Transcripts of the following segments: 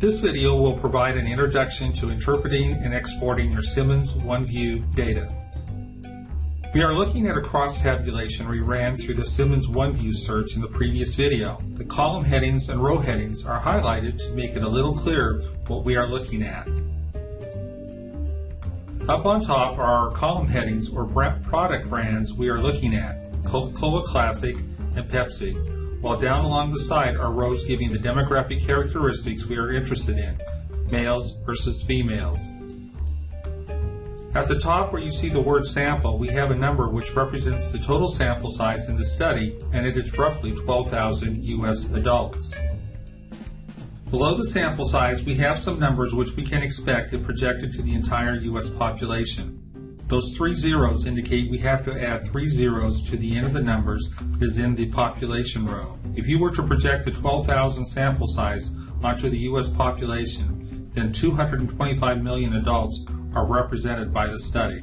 This video will provide an introduction to interpreting and exporting your Simmons OneView data. We are looking at a cross tabulation we ran through the Simmons OneView search in the previous video. The column headings and row headings are highlighted to make it a little clearer what we are looking at. Up on top are our column headings or product brands we are looking at, Coca-Cola Classic and Pepsi, while down along the side are rows giving the demographic characteristics we are interested in, males versus females. At the top where you see the word sample, we have a number which represents the total sample size in the study, and it is roughly 12,000 U.S. adults. Below the sample size, we have some numbers which we can expect if projected to the entire U.S. population. Those three zeros indicate we have to add three zeros to the end of the numbers as in the population row. If you were to project the 12,000 sample size onto the U.S. population, then 225 million adults are represented by the study.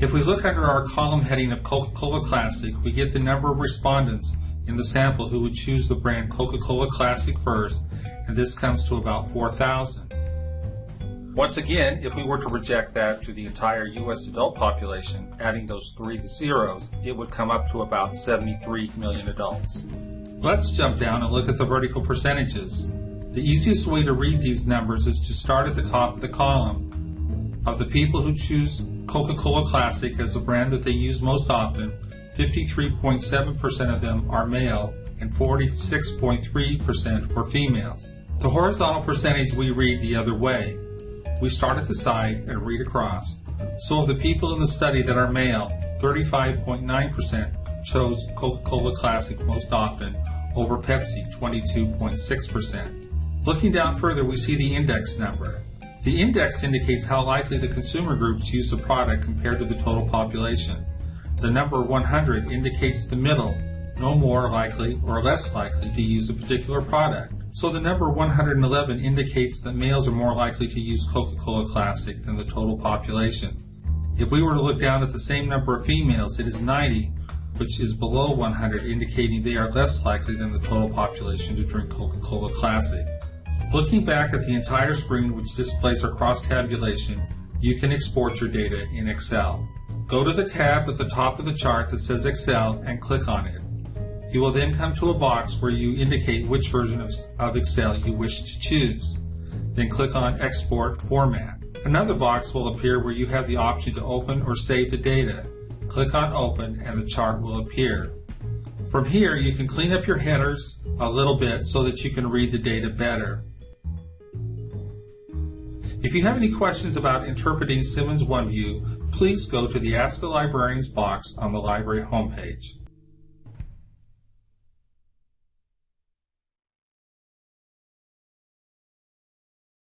If we look under our column heading of Coca-Cola Classic, we get the number of respondents in the sample who would choose the brand Coca-Cola Classic first, and this comes to about 4,000. Once again, if we were to project that to the entire U.S. adult population, adding those three zeros, it would come up to about 73 million adults. Let's jump down and look at the vertical percentages. The easiest way to read these numbers is to start at the top of the column of the people who choose Coca-Cola Classic as the brand that they use most often, 53.7% of them are male and 46.3% were females. The horizontal percentage we read the other way. We start at the side and read across. So of the people in the study that are male, 35.9% chose Coca-Cola Classic most often over Pepsi, 22.6%. Looking down further, we see the index number. The index indicates how likely the consumer groups use the product compared to the total population. The number 100 indicates the middle, no more likely or less likely to use a particular product. So the number 111 indicates that males are more likely to use Coca-Cola Classic than the total population. If we were to look down at the same number of females, it is 90, which is below 100, indicating they are less likely than the total population to drink Coca-Cola Classic. Looking back at the entire screen which displays our cross-tabulation, you can export your data in Excel. Go to the tab at the top of the chart that says Excel and click on it. You will then come to a box where you indicate which version of, of Excel you wish to choose. Then click on Export Format. Another box will appear where you have the option to open or save the data. Click on Open and the chart will appear. From here, you can clean up your headers a little bit so that you can read the data better. If you have any questions about interpreting Simmons OneView, please go to the Ask a Librarians box on the library homepage.